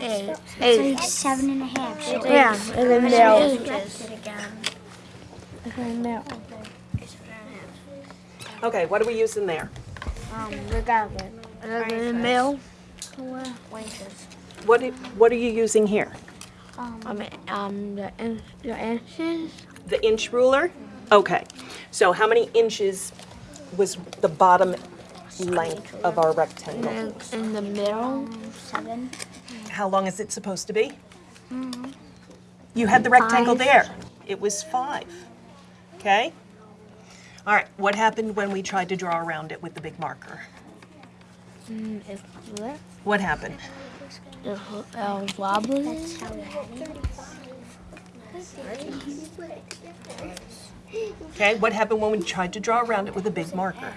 Eight. It's like seven and a half. So Yeah, and then now. Okay, what are we using there? Um, the garbage. And then the mill. What, i- what are you using here? Um, um, the, in, the inches. The inch ruler? Okay, so how many inches was the bottom length of our rectangle? And in the middle. seven. How long is it supposed to be? You had the rectangle Five. there. It was five. Okay? All right, what happened when we tried to draw around it with the big marker? Mm, it's left. What happened? It uh, wobbly. That's how it. Okay, what happened when we tried to draw around it with a big marker?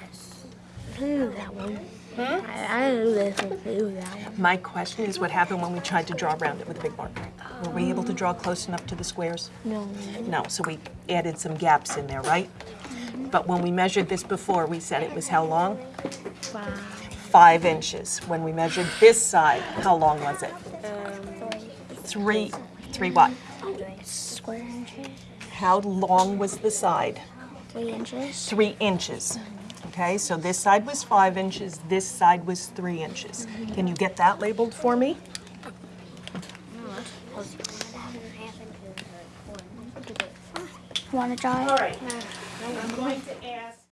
I knew that one. I, I knew this one. I that one. My question is what happened when we tried to draw around it with a big marker? Were we able to draw close enough to the squares? No. No, so we added some gaps in there, right? But when we measured this before, we said it was how long? Five. Five inches. When we measured this side, how long was it? Um, three, three what? Square inches. How long was the side? Three inches. Three inches. Okay, so this side was five inches, this side was three inches. Can you get that labeled for me? Want to draw it? right. I'm going to ask.